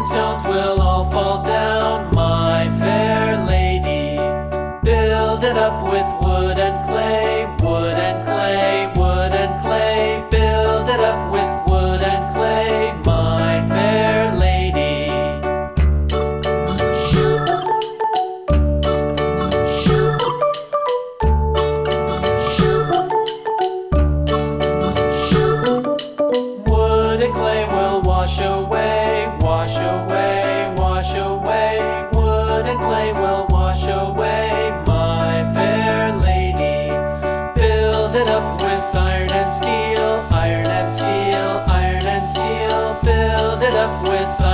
and stones will all fall down, my fair lady. Build it up with wood and clay, wood and clay, away, wash away, wood and clay will wash away, my fair lady. Build it up with iron and steel, iron and steel, iron and steel, build it up with